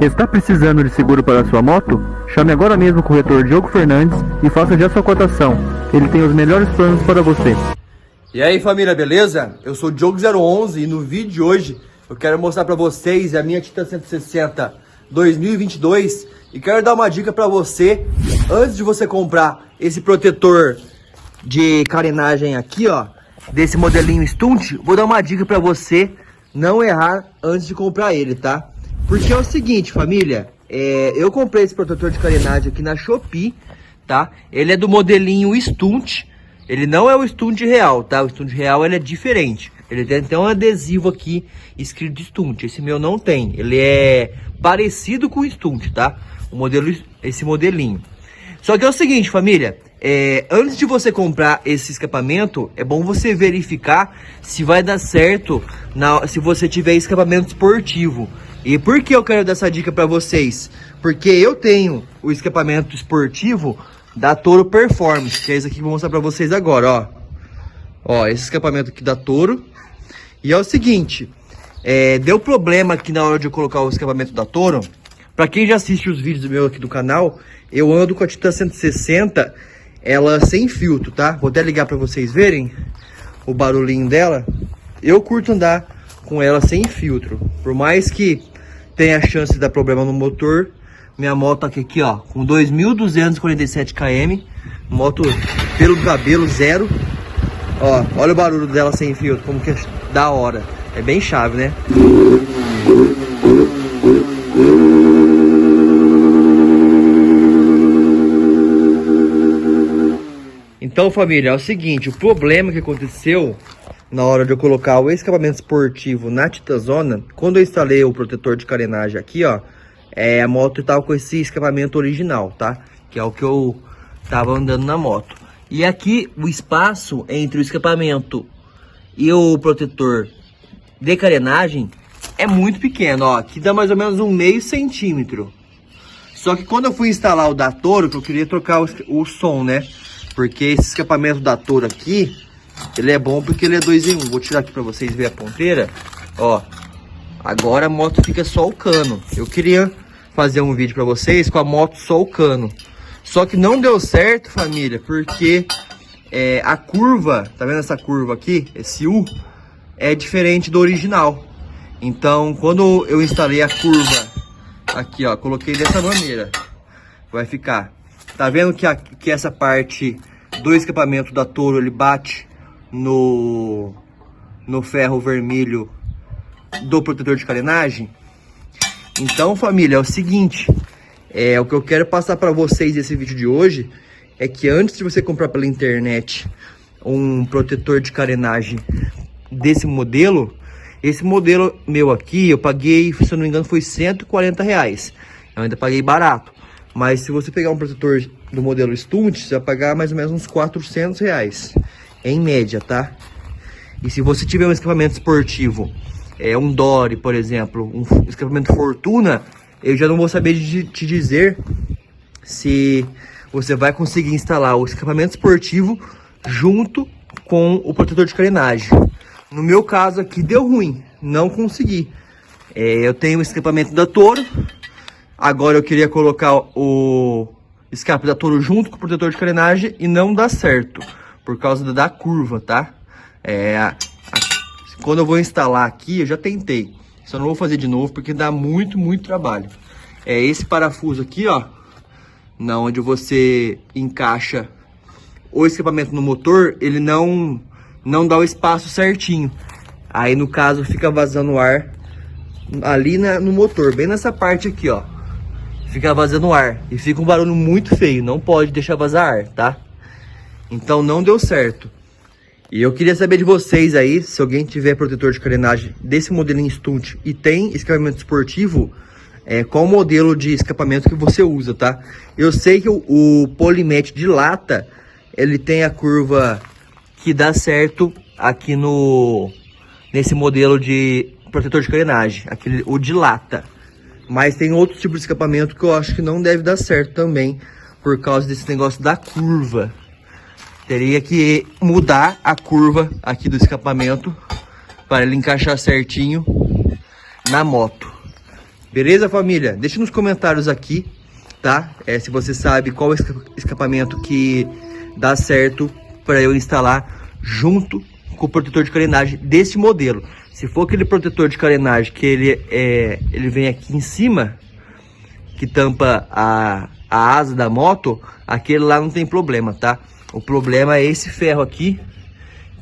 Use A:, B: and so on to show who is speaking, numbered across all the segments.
A: Está precisando de seguro para sua moto? Chame agora mesmo o corretor Diogo Fernandes e faça já sua cotação. Ele tem os melhores planos para você.
B: E aí família, beleza? Eu sou o Diogo011 e no vídeo de hoje eu quero mostrar para vocês a minha Titan 160 2022 e quero dar uma dica para você antes de você comprar esse protetor de carenagem aqui, ó, desse modelinho Stunt, vou dar uma dica para você não errar antes de comprar ele, tá? Porque é o seguinte, família, é, eu comprei esse protetor de carenagem aqui na Shopee, tá? Ele é do modelinho Stunt, ele não é o Stunt real, tá? O Stunt real ele é diferente. Ele tem até um adesivo aqui escrito Stunt. Esse meu não tem. Ele é parecido com o Stunt, tá? O modelo, esse modelinho. Só que é o seguinte, família. É, antes de você comprar esse escapamento, é bom você verificar se vai dar certo na, se você tiver escapamento esportivo. E por que eu quero dar essa dica para vocês? Porque eu tenho o escapamento esportivo da Toro Performance, que é esse aqui que eu vou mostrar para vocês agora, ó. Ó, esse escapamento aqui da Toro. E é o seguinte, é, deu problema aqui na hora de eu colocar o escapamento da Toro. Para quem já assiste os vídeos meu aqui do canal, eu ando com a Titan 160, ela sem filtro, tá? Vou até ligar para vocês verem o barulhinho dela. Eu curto andar com ela sem filtro. Por mais que tenha chance de dar problema no motor, minha moto aqui, aqui ó, com 2.247 km, moto pelo cabelo zero. Ó, olha o barulho dela sem filtro, como que é da hora. É bem chave, né? Então, família, é o seguinte, o problema que aconteceu na hora de eu colocar o escapamento esportivo na Titazona, quando eu instalei o protetor de carenagem aqui, ó, é, a moto tava com esse escapamento original, tá? Que é o que eu tava andando na moto. E aqui o espaço entre o escapamento e o protetor de carenagem é muito pequeno, ó. Aqui dá mais ou menos um meio centímetro. Só que quando eu fui instalar o da Toro, que eu queria trocar o, o som, né? Porque esse escapamento da Toro aqui, ele é bom porque ele é 2 em 1. Um. Vou tirar aqui para vocês verem a ponteira. Ó, agora a moto fica só o cano. Eu queria fazer um vídeo para vocês com a moto só o cano. Só que não deu certo, família, porque é, a curva, tá vendo essa curva aqui? Esse U é diferente do original. Então, quando eu instalei a curva aqui, ó, coloquei dessa maneira, vai ficar. Tá vendo que, a, que essa parte do escapamento da Toro, ele bate no, no ferro vermelho do protetor de carenagem? Então, família, é o seguinte, é o que eu quero passar para vocês nesse vídeo de hoje é que antes de você comprar pela internet um protetor de carenagem desse modelo, esse modelo meu aqui, eu paguei, se eu não me engano, foi 140 reais. Eu ainda paguei barato. Mas se você pegar um protetor do modelo Stunt, você vai pagar mais ou menos uns 400 reais. Em média, tá? E se você tiver um escapamento esportivo, é um Dory, por exemplo, um escapamento Fortuna, eu já não vou saber de te dizer se você vai conseguir instalar o escapamento esportivo junto com o protetor de carenagem. No meu caso aqui deu ruim, não consegui. É, eu tenho o escapamento da Toro, agora eu queria colocar o escape da Toro junto com o protetor de carenagem e não dá certo, por causa da curva, tá? É, a, a, quando eu vou instalar aqui, eu já tentei, só não vou fazer de novo porque dá muito, muito trabalho. É esse parafuso aqui, ó, na onde você encaixa o escapamento no motor, ele não não dá o espaço certinho. Aí no caso fica vazando ar ali na, no motor, bem nessa parte aqui, ó. Fica vazando ar e fica um barulho muito feio, não pode deixar vazar ar, tá? Então não deu certo. E eu queria saber de vocês aí, se alguém tiver protetor de carenagem desse modelinho Stunt e tem escapamento esportivo, é, qual modelo de escapamento que você usa, tá? Eu sei que o, o Polimete de lata, ele tem a curva que dá certo aqui no nesse modelo de protetor de carenagem, aquele o de lata. Mas tem outros tipos de escapamento que eu acho que não deve dar certo também por causa desse negócio da curva. Teria que mudar a curva aqui do escapamento para ele encaixar certinho na moto. Beleza, família? Deixa nos comentários aqui, tá? É, se você sabe qual escapamento que dá certo para eu instalar junto com o protetor de carenagem desse modelo. Se for aquele protetor de carenagem que ele, é, ele vem aqui em cima, que tampa a, a asa da moto, aquele lá não tem problema, tá? O problema é esse ferro aqui,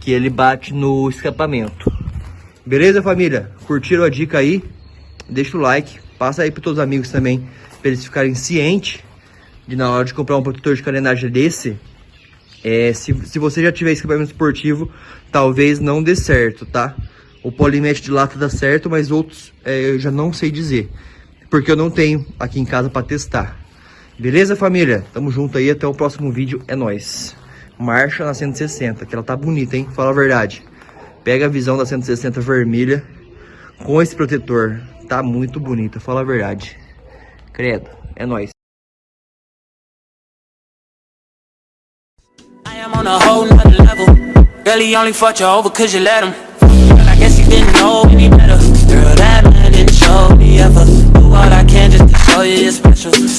B: que ele bate no escapamento. Beleza, família? Curtiram a dica aí? Deixa o like, passa aí para todos os amigos também, para eles ficarem cientes de na hora de comprar um protetor de carenagem desse, é, se, se você já tiver escapamento esportivo, talvez não dê certo, tá? O polimete de lata dá certo, mas outros é, eu já não sei dizer. Porque eu não tenho aqui em casa para testar. Beleza, família? Tamo junto aí, até o próximo vídeo, é nóis. Marcha na 160, que ela tá bonita, hein? Fala a verdade. Pega a visão da 160 vermelha com esse protetor. Tá muito bonita, fala a verdade. Credo, é nóis. On a whole nother level Girl, he only fought you over cause you let him Girl, I guess he didn't know any better
C: Girl, that man didn't show me ever Do all I can just to show you you're special